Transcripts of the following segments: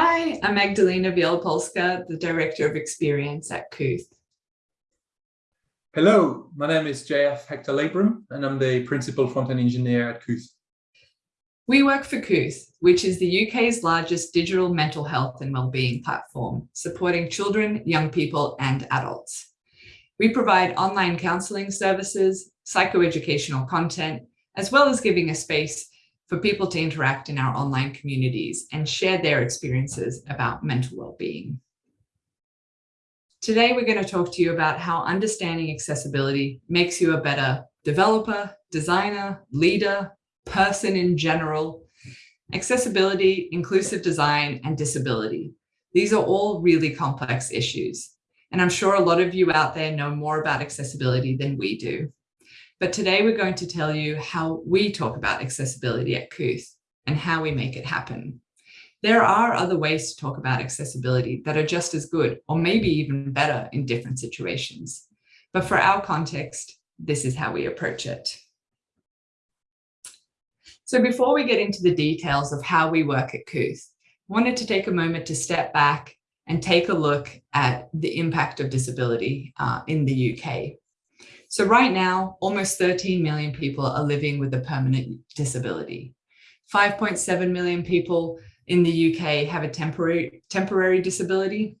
Hi, I'm Magdalena Bielopolska, the Director of Experience at Kooth. Hello, my name is JF Hector Labrum, and I'm the Principal Front-End Engineer at Kooth. We work for Kooth, which is the UK's largest digital mental health and wellbeing platform, supporting children, young people and adults. We provide online counselling services, psychoeducational content, as well as giving a space for people to interact in our online communities and share their experiences about mental well-being. Today, we're going to talk to you about how understanding accessibility makes you a better developer, designer, leader, person in general. Accessibility, inclusive design, and disability. These are all really complex issues. And I'm sure a lot of you out there know more about accessibility than we do. But today we're going to tell you how we talk about accessibility at Kooth and how we make it happen. There are other ways to talk about accessibility that are just as good or maybe even better in different situations. But for our context, this is how we approach it. So before we get into the details of how we work at Kooth, I wanted to take a moment to step back and take a look at the impact of disability uh, in the UK. So right now, almost 13 million people are living with a permanent disability. 5.7 million people in the UK have a temporary, temporary disability,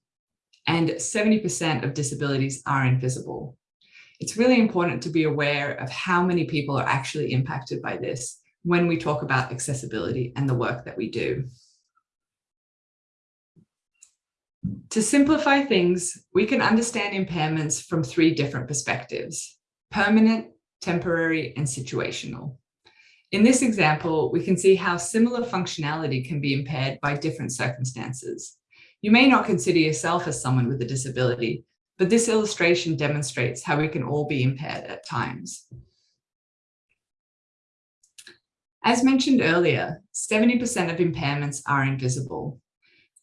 and 70% of disabilities are invisible. It's really important to be aware of how many people are actually impacted by this when we talk about accessibility and the work that we do. To simplify things, we can understand impairments from three different perspectives permanent, temporary, and situational. In this example, we can see how similar functionality can be impaired by different circumstances. You may not consider yourself as someone with a disability, but this illustration demonstrates how we can all be impaired at times. As mentioned earlier, 70% of impairments are invisible.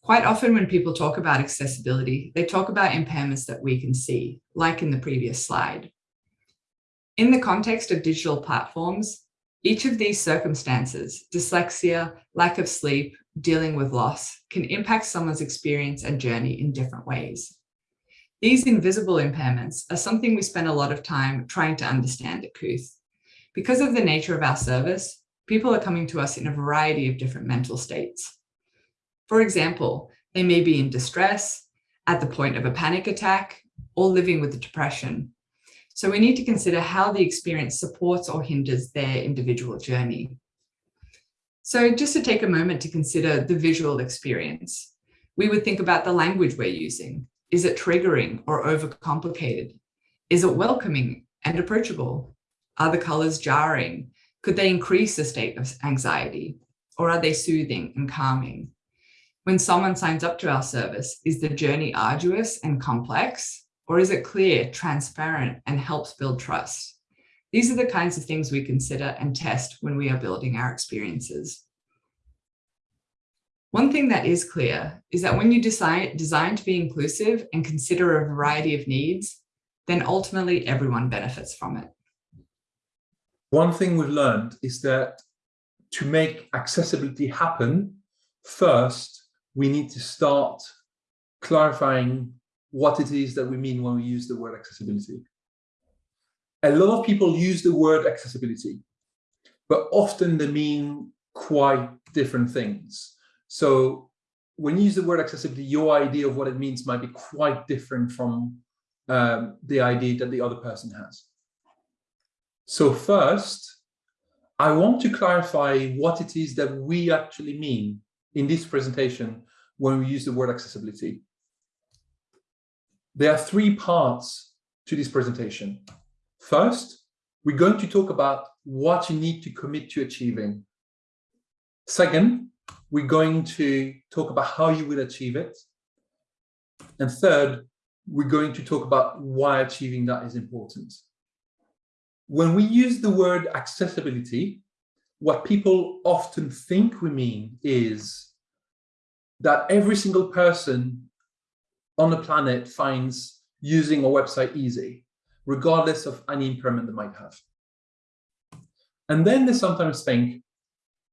Quite often when people talk about accessibility, they talk about impairments that we can see, like in the previous slide. In the context of digital platforms, each of these circumstances, dyslexia, lack of sleep, dealing with loss, can impact someone's experience and journey in different ways. These invisible impairments are something we spend a lot of time trying to understand at Kooth. Because of the nature of our service, people are coming to us in a variety of different mental states. For example, they may be in distress, at the point of a panic attack, or living with depression, so we need to consider how the experience supports or hinders their individual journey. So just to take a moment to consider the visual experience, we would think about the language we're using. Is it triggering or overcomplicated? Is it welcoming and approachable? Are the colors jarring? Could they increase the state of anxiety? Or are they soothing and calming? When someone signs up to our service, is the journey arduous and complex? Or is it clear, transparent, and helps build trust? These are the kinds of things we consider and test when we are building our experiences. One thing that is clear is that when you design, design to be inclusive and consider a variety of needs, then ultimately everyone benefits from it. One thing we've learned is that to make accessibility happen, first, we need to start clarifying what it is that we mean when we use the word accessibility. A lot of people use the word accessibility, but often they mean quite different things. So when you use the word accessibility, your idea of what it means might be quite different from um, the idea that the other person has. So first, I want to clarify what it is that we actually mean in this presentation when we use the word accessibility. There are three parts to this presentation. First, we're going to talk about what you need to commit to achieving. Second, we're going to talk about how you will achieve it. And third, we're going to talk about why achieving that is important. When we use the word accessibility, what people often think we mean is that every single person on the planet finds using a website easy, regardless of any impairment they might have. And then they sometimes think,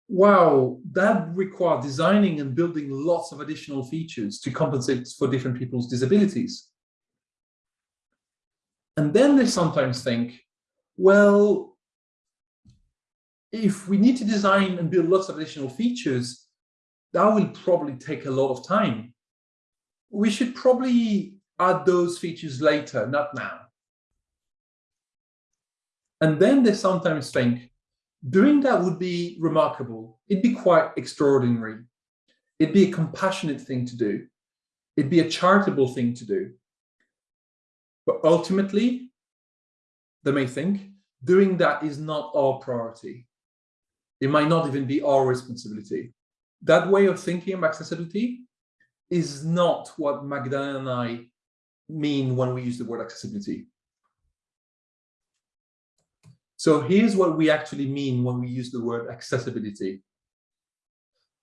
wow, that require designing and building lots of additional features to compensate for different people's disabilities. And then they sometimes think, well, if we need to design and build lots of additional features, that will probably take a lot of time. We should probably add those features later, not now. And then they sometimes think, doing that would be remarkable. It'd be quite extraordinary. It'd be a compassionate thing to do. It'd be a charitable thing to do. But ultimately, they may think, doing that is not our priority. It might not even be our responsibility. That way of thinking of accessibility is not what Magdalena and I mean when we use the word accessibility. So here's what we actually mean when we use the word accessibility.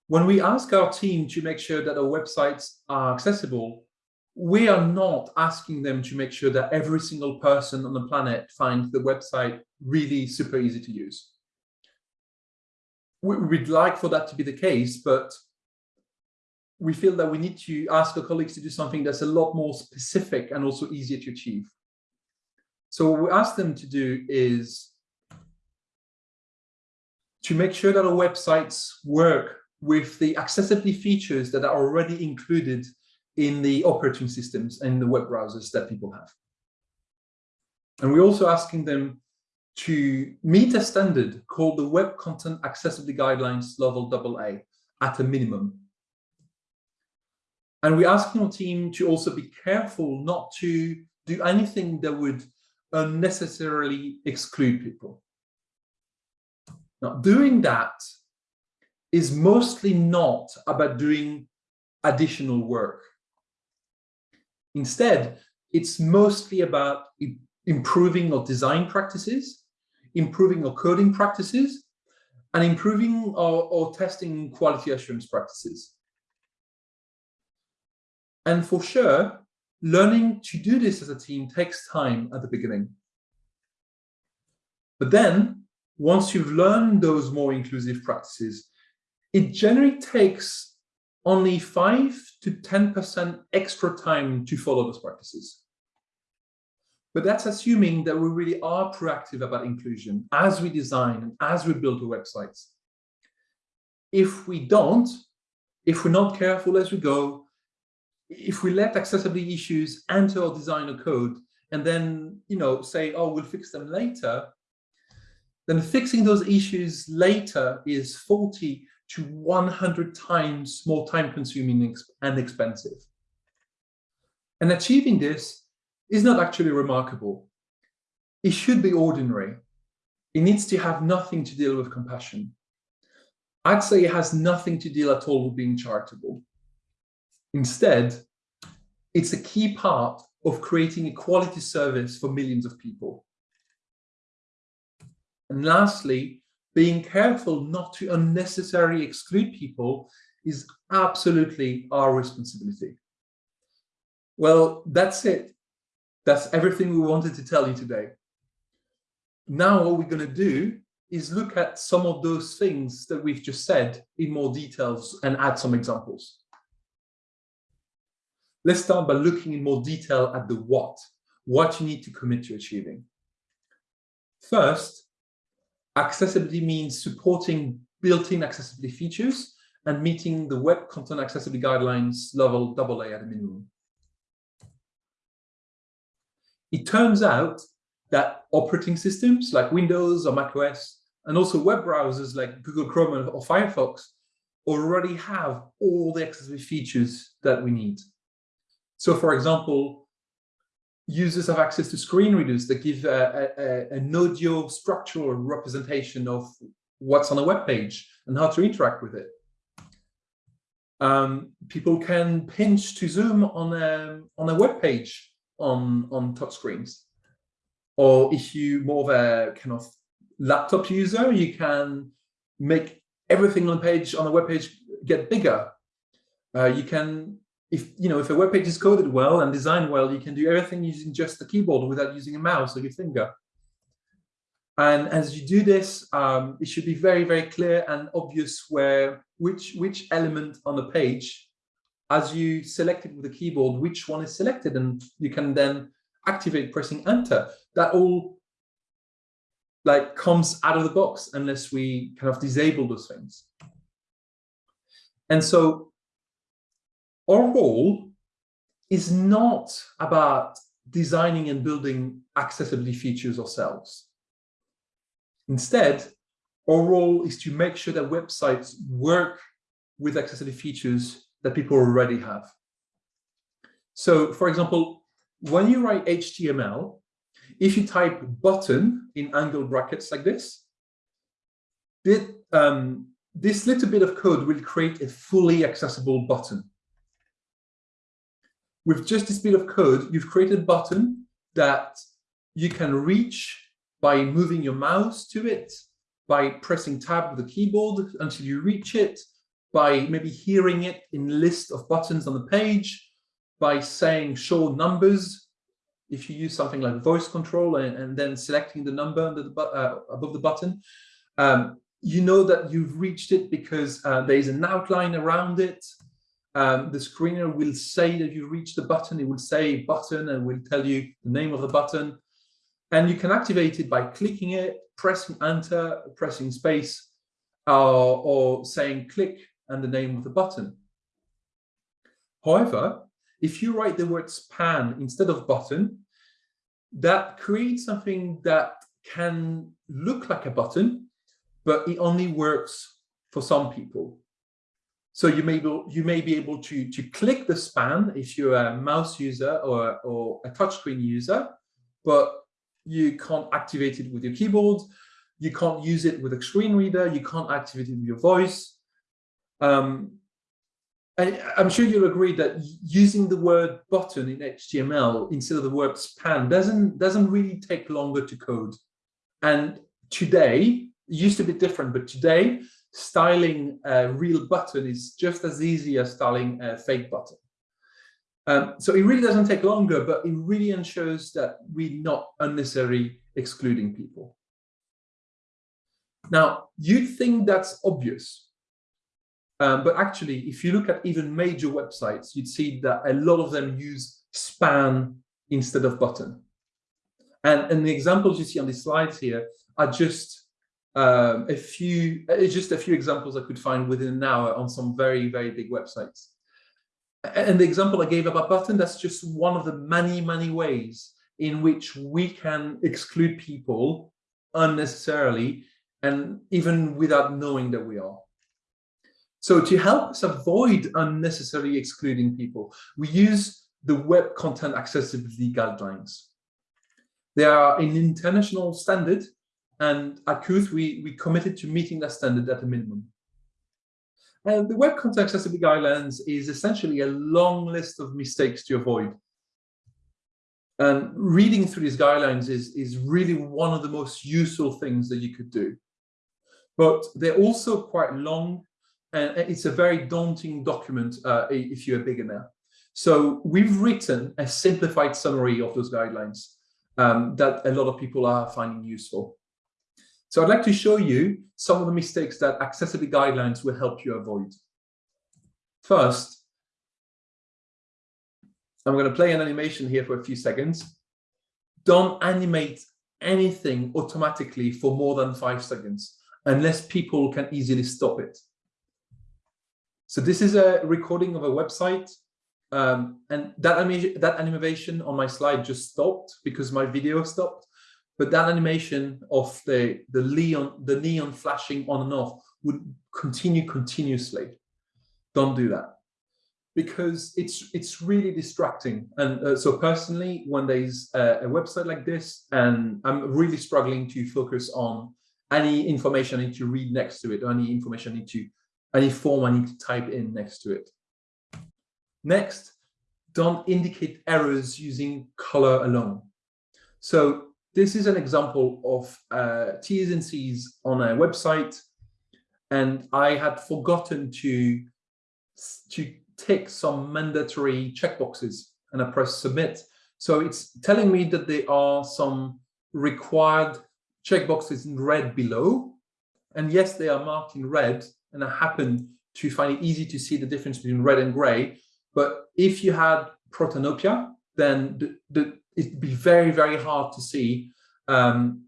When we ask our team to make sure that our websites are accessible, we are not asking them to make sure that every single person on the planet finds the website really super easy to use. We'd like for that to be the case, but we feel that we need to ask our colleagues to do something that's a lot more specific and also easier to achieve. So what we ask them to do is to make sure that our websites work with the accessibility features that are already included in the operating systems and the web browsers that people have. And we're also asking them to meet a standard called the Web Content Accessibility Guidelines Level AA at a minimum. And we're asking our team to also be careful not to do anything that would unnecessarily exclude people. Now, doing that is mostly not about doing additional work. Instead, it's mostly about improving our design practices, improving our coding practices, and improving our, our testing quality assurance practices. And for sure, learning to do this as a team takes time at the beginning. But then once you've learned those more inclusive practices, it generally takes only 5 to 10% extra time to follow those practices. But that's assuming that we really are proactive about inclusion as we design and as we build the websites. If we don't, if we're not careful as we go, if we let accessibility issues enter our designer code and then, you know, say, oh, we'll fix them later, then fixing those issues later is 40 to 100 times more time consuming and expensive. And achieving this is not actually remarkable. It should be ordinary. It needs to have nothing to deal with compassion. I'd say it has nothing to deal at all with being charitable. Instead, it's a key part of creating a quality service for millions of people. And lastly, being careful not to unnecessarily exclude people is absolutely our responsibility. Well, that's it. That's everything we wanted to tell you today. Now what we're going to do is look at some of those things that we've just said in more details and add some examples. Let's start by looking in more detail at the what, what you need to commit to achieving. First, accessibility means supporting built-in accessibility features and meeting the Web Content Accessibility Guidelines level AA at a minimum. It turns out that operating systems like Windows or macOS and also web browsers like Google Chrome or Firefox already have all the accessibility features that we need. So for example, users have access to screen readers that give a, a, an audio structural representation of what's on a web page and how to interact with it. Um, people can pinch to zoom on a, on a web page on, on touch screens. Or if you more of a kind of laptop user, you can make everything on the page on the web page get bigger. Uh, you can if you know if a web page is coded well and designed well, you can do everything using just the keyboard without using a mouse or your finger. And as you do this, um, it should be very, very clear and obvious where which, which element on the page, as you select it with the keyboard, which one is selected, and you can then activate pressing enter. That all like comes out of the box unless we kind of disable those things. And so our role is not about designing and building accessibility features ourselves. Instead, our role is to make sure that websites work with accessibility features that people already have. So for example, when you write HTML, if you type button in angle brackets like this, this, um, this little bit of code will create a fully accessible button. With just this bit of code, you've created a button that you can reach by moving your mouse to it, by pressing tab with the keyboard until you reach it, by maybe hearing it in list of buttons on the page, by saying show numbers, if you use something like voice control and, and then selecting the number under the, uh, above the button, um, you know that you've reached it because uh, there is an outline around it. Um, the screen reader will say that you reached the button. It will say button and will tell you the name of the button. And you can activate it by clicking it, pressing enter, pressing space, uh, or saying click and the name of the button. However, if you write the word span instead of button, that creates something that can look like a button, but it only works for some people. So you may be, you may be able to, to click the span if you're a mouse user or, or a touchscreen user, but you can't activate it with your keyboard, you can't use it with a screen reader, you can't activate it with your voice. Um, and I'm sure you'll agree that using the word button in HTML instead of the word span doesn't doesn't really take longer to code. And today, used to be different, but today, styling a real button is just as easy as styling a fake button. Um, so it really doesn't take longer, but it really ensures that we're not unnecessarily excluding people. Now, you'd think that's obvious, um, but actually, if you look at even major websites, you'd see that a lot of them use span instead of button. And, and the examples you see on these slides here are just um, a few, it's just a few examples I could find within an hour on some very, very big websites. And the example I gave about button, that's just one of the many, many ways in which we can exclude people unnecessarily and even without knowing that we are. So to help us avoid unnecessarily excluding people, we use the Web Content Accessibility Guidelines. They are an international standard, and at Kooth, we, we committed to meeting that standard at a minimum. And the Web Content Accessibility Guidelines is essentially a long list of mistakes to avoid. And reading through these guidelines is, is really one of the most useful things that you could do. But they're also quite long and it's a very daunting document uh, if you're a beginner. So we've written a simplified summary of those guidelines um, that a lot of people are finding useful. So I'd like to show you some of the mistakes that accessibility guidelines will help you avoid. First, I'm going to play an animation here for a few seconds. Don't animate anything automatically for more than five seconds unless people can easily stop it. So this is a recording of a website. Um, and that, that animation on my slide just stopped because my video stopped. But that animation of the, the, neon, the neon flashing on and off would continue continuously. Don't do that because it's it's really distracting. And uh, so personally, when there's a, a, website like this, and I'm really struggling to focus on any information I need to read next to it, any information I need to any form I need to type in next to it. Next, don't indicate errors using color alone. So this is an example of uh, T's and C's on a website, and I had forgotten to, to tick some mandatory checkboxes, and I press submit. So it's telling me that there are some required checkboxes in red below. And yes, they are marked in red, and I happen to find it easy to see the difference between red and gray. But if you had protanopia, then the, the, it'd be very, very hard to see um,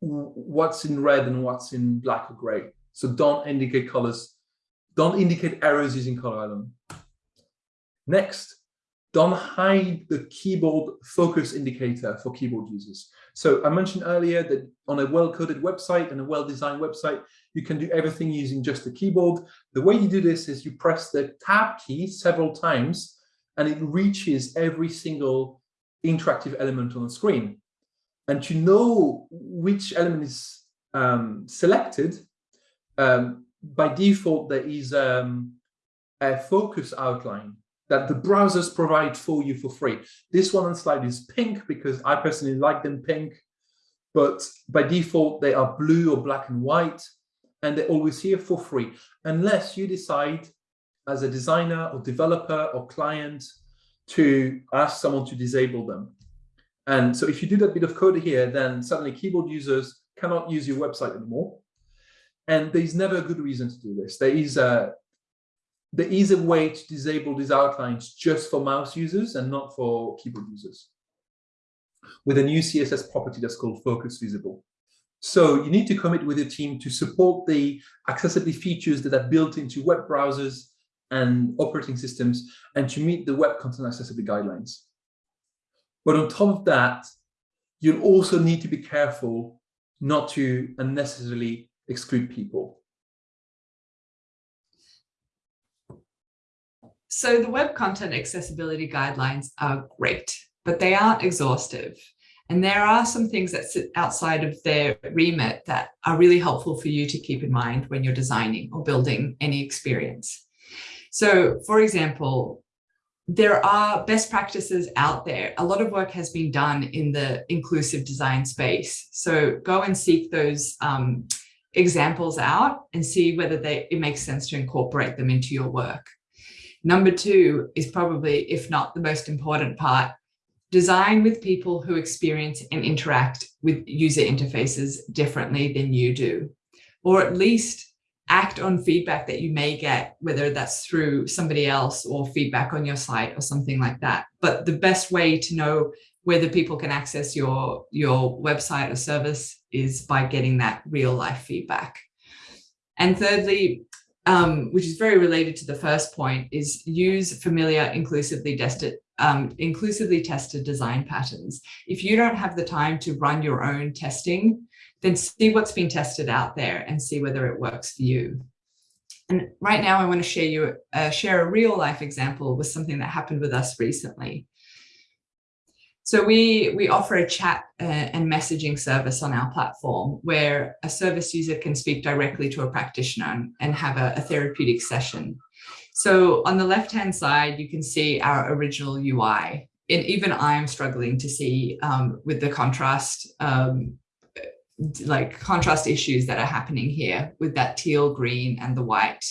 what's in red and what's in black or gray. So don't indicate colors, don't indicate errors using color alone. Next, don't hide the keyboard focus indicator for keyboard users. So I mentioned earlier that on a well-coded website and a well-designed website, you can do everything using just the keyboard. The way you do this is you press the tab key several times and it reaches every single interactive element on the screen. And to know which element is um, selected, um, by default, there is um, a focus outline that the browsers provide for you for free. This one on slide is pink because I personally like them pink, but by default, they are blue or black and white, and they're always here for free, unless you decide as a designer or developer or client to ask someone to disable them. And so if you do that bit of code here, then suddenly keyboard users cannot use your website anymore. And there's never a good reason to do this. There is a there is a way to disable these outlines just for mouse users and not for keyboard users with a new CSS property that's called focus visible. So you need to commit with your team to support the accessibility features that are built into web browsers and operating systems and to meet the web content accessibility guidelines. But on top of that, you'll also need to be careful not to unnecessarily exclude people. So the web content accessibility guidelines are great, but they aren't exhaustive. And there are some things that sit outside of their remit that are really helpful for you to keep in mind when you're designing or building any experience. So for example, there are best practices out there. A lot of work has been done in the inclusive design space. So go and seek those um, examples out and see whether they, it makes sense to incorporate them into your work. Number two is probably, if not the most important part, design with people who experience and interact with user interfaces differently than you do, or at least act on feedback that you may get, whether that's through somebody else or feedback on your site or something like that. But the best way to know whether people can access your, your website or service is by getting that real life feedback. And thirdly, um, which is very related to the first point, is use familiar inclusively tested, um, inclusively tested design patterns. If you don't have the time to run your own testing, then see what's been tested out there and see whether it works for you. And right now I want to share you uh, share a real life example with something that happened with us recently. So we, we offer a chat uh, and messaging service on our platform where a service user can speak directly to a practitioner and have a, a therapeutic session. So on the left-hand side, you can see our original UI. And even I'm struggling to see um, with the contrast um, like contrast issues that are happening here with that teal green and the white.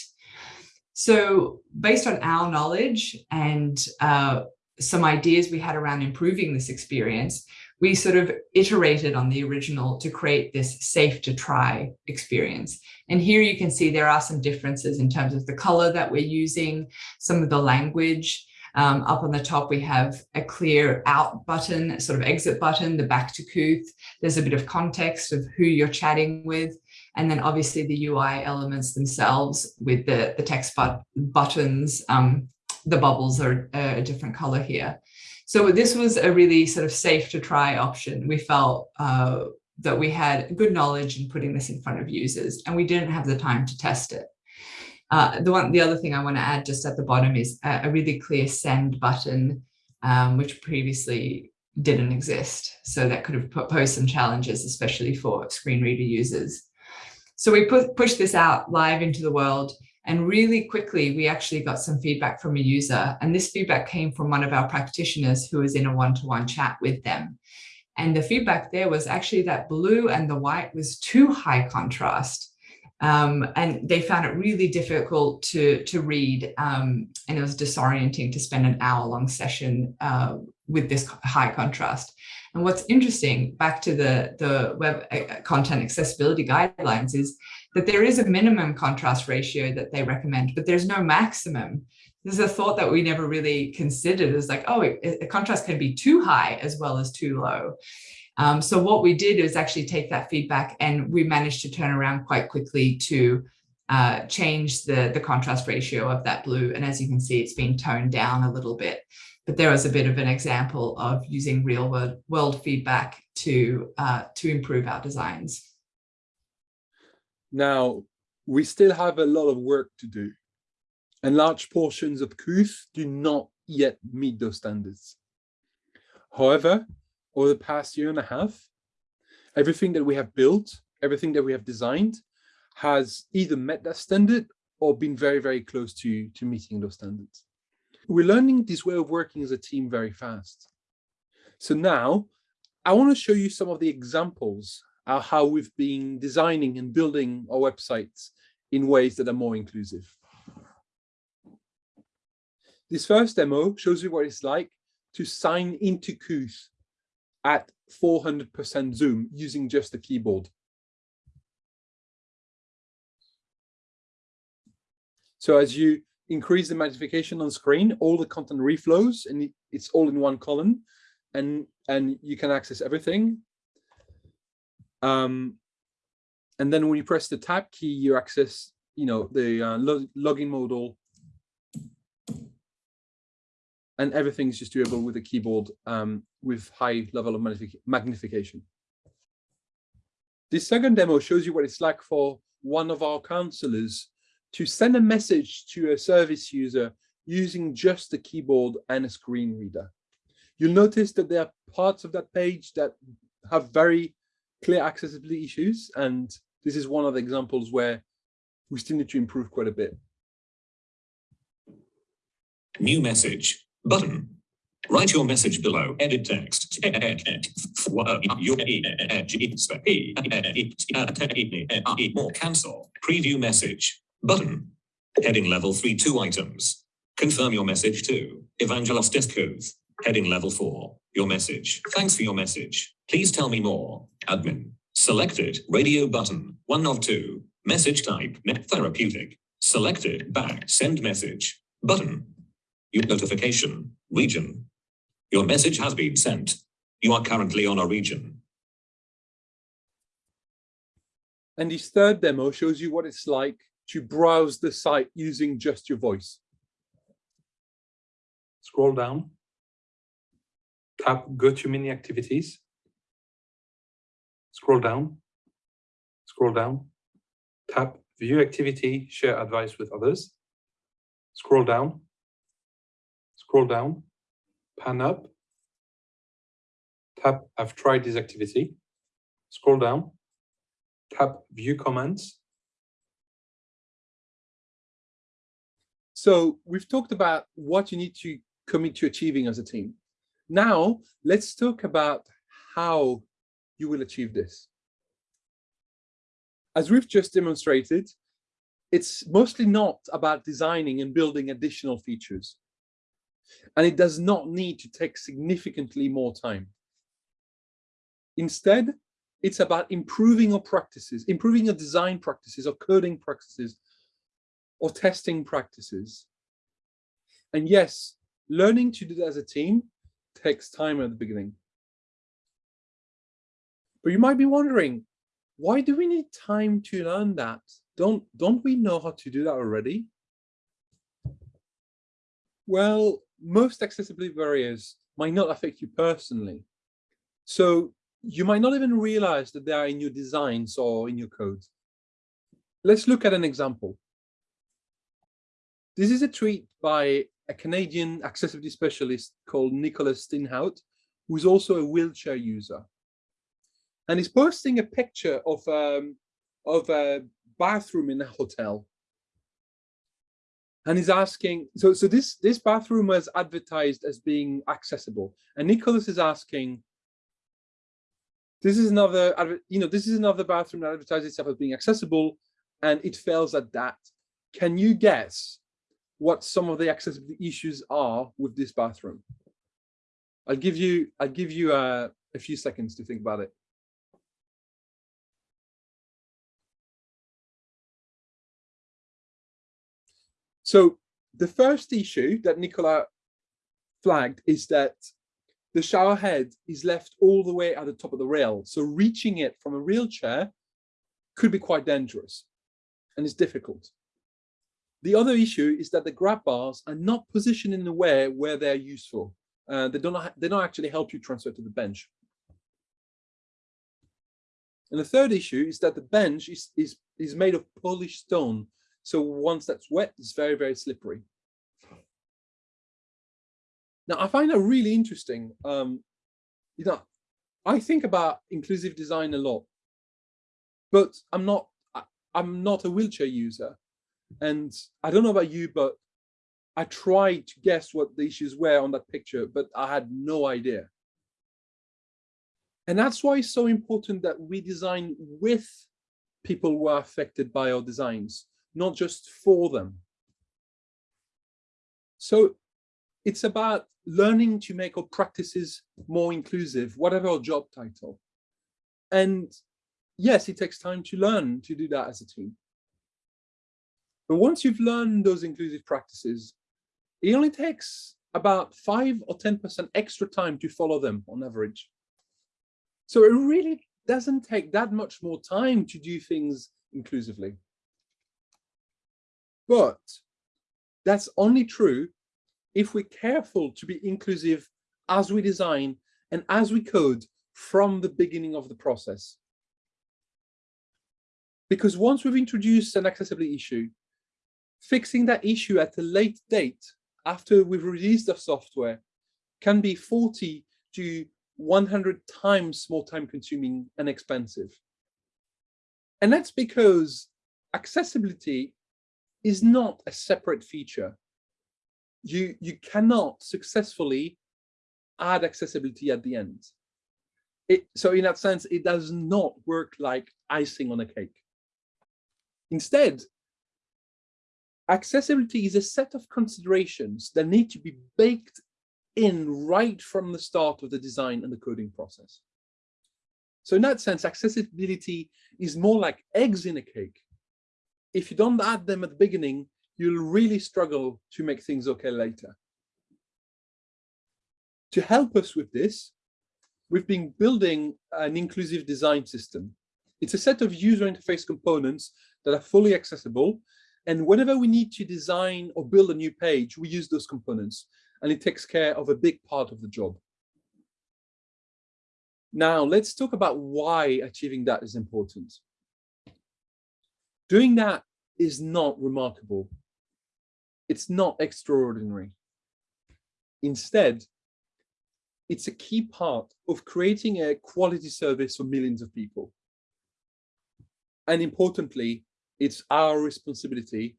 So based on our knowledge and uh, some ideas we had around improving this experience, we sort of iterated on the original to create this safe to try experience. And here you can see there are some differences in terms of the color that we're using, some of the language, um, up on the top, we have a clear out button, sort of exit button, the back to Kooth. There's a bit of context of who you're chatting with. And then obviously the UI elements themselves with the, the text but buttons, um, the bubbles are a different color here. So this was a really sort of safe to try option. We felt uh, that we had good knowledge in putting this in front of users and we didn't have the time to test it. Uh, the one, the other thing I want to add just at the bottom is a, a really clear send button, um, which previously didn't exist. So that could have posed some challenges, especially for screen reader users. So we put, pushed this out live into the world and really quickly, we actually got some feedback from a user. And this feedback came from one of our practitioners who was in a one-to-one -one chat with them. And the feedback there was actually that blue and the white was too high contrast Um, and they found it really difficult to, to read um, and it was disorienting to spend an hour long session uh, with this high contrast. And what's interesting, back to the, the web uh, content accessibility guidelines, is that there is a minimum contrast ratio that they recommend, but there's no maximum. This is a thought that we never really considered is like, oh, a contrast can be too high as well as too low. Um, so what we did is actually take that feedback and we managed to turn around quite quickly to uh, change the, the contrast ratio of that blue. And as you can see, it's been toned down a little bit. But there was a bit of an example of using real world, world feedback to, uh, to improve our designs. Now, we still have a lot of work to do. And large portions of Kooth do not yet meet those standards. However, over the past year and a half, everything that we have built, everything that we have designed has either met that standard or been very, very close to, to meeting those standards. We're learning this way of working as a team very fast. So now I want to show you some of the examples of how we've been designing and building our websites in ways that are more inclusive. This first demo shows you what it's like to sign into Kooth at 400% zoom using just the keyboard. So as you increase the magnification on screen, all the content reflows and it's all in one column and, and you can access everything. Um, and then when you press the tab key, you access, you know, the uh, login modal and everything's just doable with a keyboard um, with high level of magnification. This second demo shows you what it's like for one of our counselors to send a message to a service user using just the keyboard and a screen reader. You'll notice that there are parts of that page that have very clear accessibility issues. And this is one of the examples where we still need to improve quite a bit. New message button. Write your message below. Edit text. More cancel. Preview message. Button. Heading level 3 2 items. Confirm your message to Evangelos Deskov. Heading level 4. Your message. Thanks for your message. Please tell me more. Admin. Selected. Radio button. 1 of 2. Message type. Net therapeutic. Selected. Back. Send message. Button. Your notification. Region. Your message has been sent. You are currently on a region. And this third demo shows you what it's like to browse the site using just your voice. Scroll down. Tap Go to Mini Activities. Scroll down. Scroll down. Tap View Activity, Share Advice with Others. Scroll down. Scroll down pan up, tap I've tried this activity, scroll down, tap view comments. So we've talked about what you need to commit to achieving as a team. Now let's talk about how you will achieve this. As we've just demonstrated, it's mostly not about designing and building additional features and it does not need to take significantly more time. Instead, it's about improving our practices, improving your design practices or coding practices or testing practices. And yes, learning to do that as a team takes time at the beginning. But you might be wondering, why do we need time to learn that? Don't, don't we know how to do that already? Well, most accessibility barriers might not affect you personally. So you might not even realize that they are in your designs or in your code. Let's look at an example. This is a tweet by a Canadian accessibility specialist called Nicolas Steenhout, who's also a wheelchair user. And he's posting a picture of, um, of a bathroom in a hotel and he's asking so so this this bathroom was advertised as being accessible and nicholas is asking this is another you know this is another bathroom that advertises itself as being accessible and it fails at that. Can you guess what some of the accessibility issues are with this bathroom? I'll give you I'll give you uh, a few seconds to think about it. So the first issue that Nicola flagged is that the shower head is left all the way at the top of the rail. So reaching it from a wheelchair could be quite dangerous and it's difficult. The other issue is that the grab bars are not positioned in a way where they're useful. Uh, they don't they don't actually help you transfer to the bench. And the third issue is that the bench is is is made of polished stone. So once that's wet, it's very, very slippery. Now, I find that really interesting. Um, you know, I think about inclusive design a lot, but I'm not I'm not a wheelchair user. And I don't know about you, but I tried to guess what the issues were on that picture, but I had no idea. And that's why it's so important that we design with people who are affected by our designs, not just for them. So it's about learning to make our practices more inclusive, whatever our job title. And yes, it takes time to learn to do that as a team. But once you've learned those inclusive practices, it only takes about five or 10% extra time to follow them on average. So it really doesn't take that much more time to do things inclusively. But that's only true if we're careful to be inclusive as we design and as we code from the beginning of the process. Because once we've introduced an accessibility issue, fixing that issue at a late date after we've released the software can be 40 to 100 times more time consuming and expensive. And that's because accessibility is not a separate feature. You, you cannot successfully add accessibility at the end. It, so in that sense, it does not work like icing on a cake. Instead, accessibility is a set of considerations that need to be baked in right from the start of the design and the coding process. So in that sense, accessibility is more like eggs in a cake. If you don't add them at the beginning, you'll really struggle to make things okay later. To help us with this, we've been building an inclusive design system. It's a set of user interface components that are fully accessible and whenever we need to design or build a new page, we use those components and it takes care of a big part of the job. Now, let's talk about why achieving that is important. Doing that is not remarkable. It's not extraordinary. Instead, it's a key part of creating a quality service for millions of people. And importantly, it's our responsibility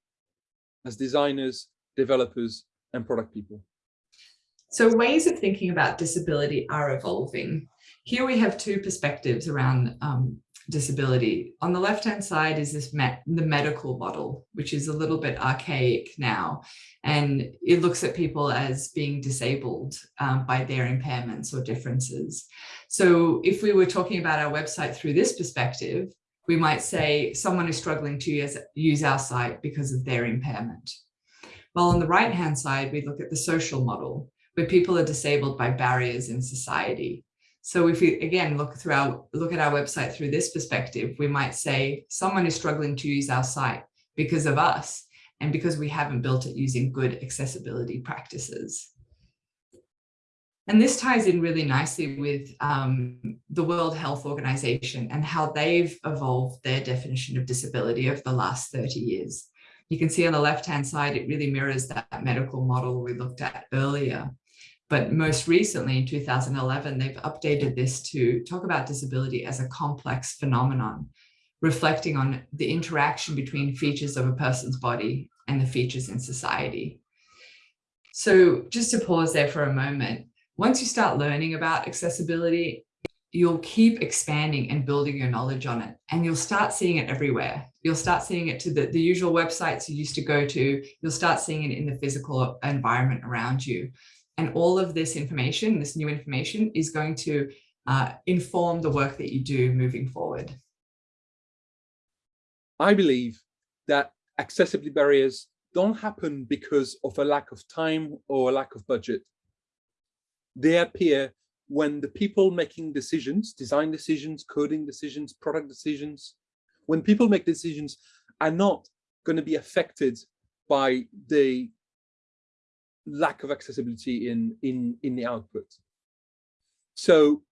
as designers, developers, and product people. So ways of thinking about disability are evolving. Here we have two perspectives around um, disability. On the left-hand side is this the medical model, which is a little bit archaic now, and it looks at people as being disabled um, by their impairments or differences. So if we were talking about our website through this perspective, we might say someone is struggling to use, use our site because of their impairment. While on the right-hand side, we look at the social model, where people are disabled by barriers in society. So if we, again, look through our, look at our website through this perspective, we might say someone is struggling to use our site because of us and because we haven't built it using good accessibility practices. And this ties in really nicely with um, the World Health Organization and how they've evolved their definition of disability over the last 30 years. You can see on the left-hand side, it really mirrors that medical model we looked at earlier. But most recently, in 2011, they've updated this to talk about disability as a complex phenomenon, reflecting on the interaction between features of a person's body and the features in society. So just to pause there for a moment, once you start learning about accessibility, you'll keep expanding and building your knowledge on it and you'll start seeing it everywhere. You'll start seeing it to the, the usual websites you used to go to. You'll start seeing it in the physical environment around you. And all of this information, this new information is going to uh, inform the work that you do moving forward. I believe that accessibility barriers don't happen because of a lack of time or a lack of budget. They appear when the people making decisions, design decisions, coding decisions, product decisions, when people make decisions are not going to be affected by the lack of accessibility in, in, in the output. So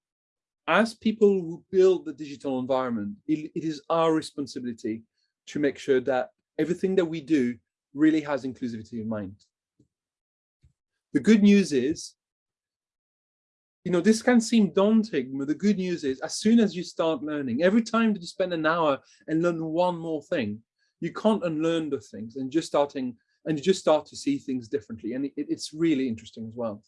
as people who build the digital environment, it, it is our responsibility to make sure that everything that we do really has inclusivity in mind. The good news is you know, this can seem daunting, but the good news is as soon as you start learning, every time that you spend an hour and learn one more thing, you can't unlearn the things and just starting and you just start to see things differently. And it, it's really interesting as well.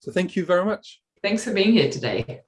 So thank you very much. Thanks for being here today.